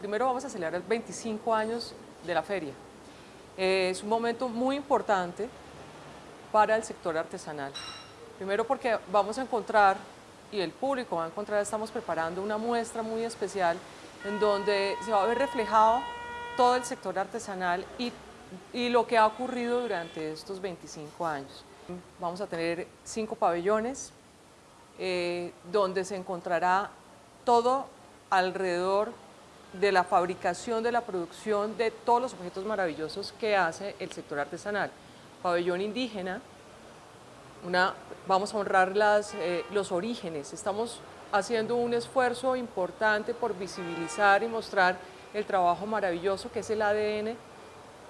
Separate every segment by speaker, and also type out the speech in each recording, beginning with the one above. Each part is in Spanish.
Speaker 1: primero vamos a celebrar 25 años de la feria. Eh, es un momento muy importante para el sector artesanal. Primero porque vamos a encontrar, y el público va a encontrar, estamos preparando una muestra muy especial en donde se va a ver reflejado todo el sector artesanal y, lo que ha ocurrido durante estos 25 años. Vamos a tener cinco pabellones eh, donde se encontrará todo alrededor de la fabricación, de la producción de todos los objetos maravillosos que hace el sector artesanal. Pabellón indígena, una, vamos a honrar las, eh, los orígenes, estamos haciendo un esfuerzo importante por visibilizar y mostrar el trabajo maravilloso que es el ADN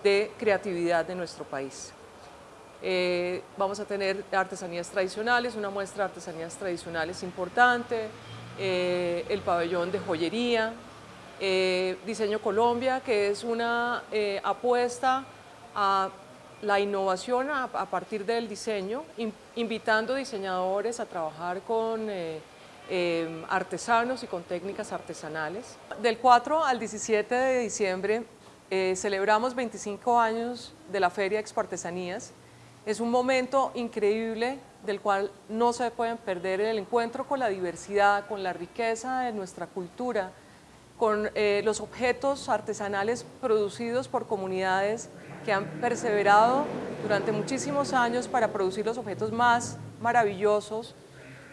Speaker 1: de creatividad de nuestro país. Eh, vamos a tener artesanías tradicionales, una muestra de artesanías tradicionales importante, eh, el pabellón de joyería, eh, Diseño Colombia, que es una apuesta a la innovación a, partir del diseño, invitando diseñadores a trabajar con artesanos y con técnicas artesanales. Del 4 al 17 de diciembre celebramos 25 años de la Feria Expo Artesanías, es un momento increíble del cual no se pueden perder el encuentro con la diversidad, con la riqueza de nuestra cultura, con eh, los objetos artesanales producidos por comunidades que han perseverado durante muchísimos años para producir los objetos más maravillosos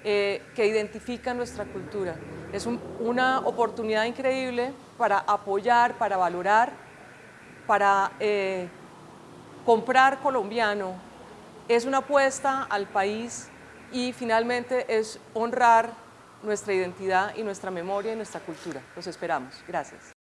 Speaker 1: eh, que identifican nuestra cultura. Es una oportunidad increíble para apoyar, para valorar, para eh, comprar colombiano, es una apuesta al país y finalmente es honrar nuestra identidad y nuestra memoria y nuestra cultura. Los esperamos. Gracias.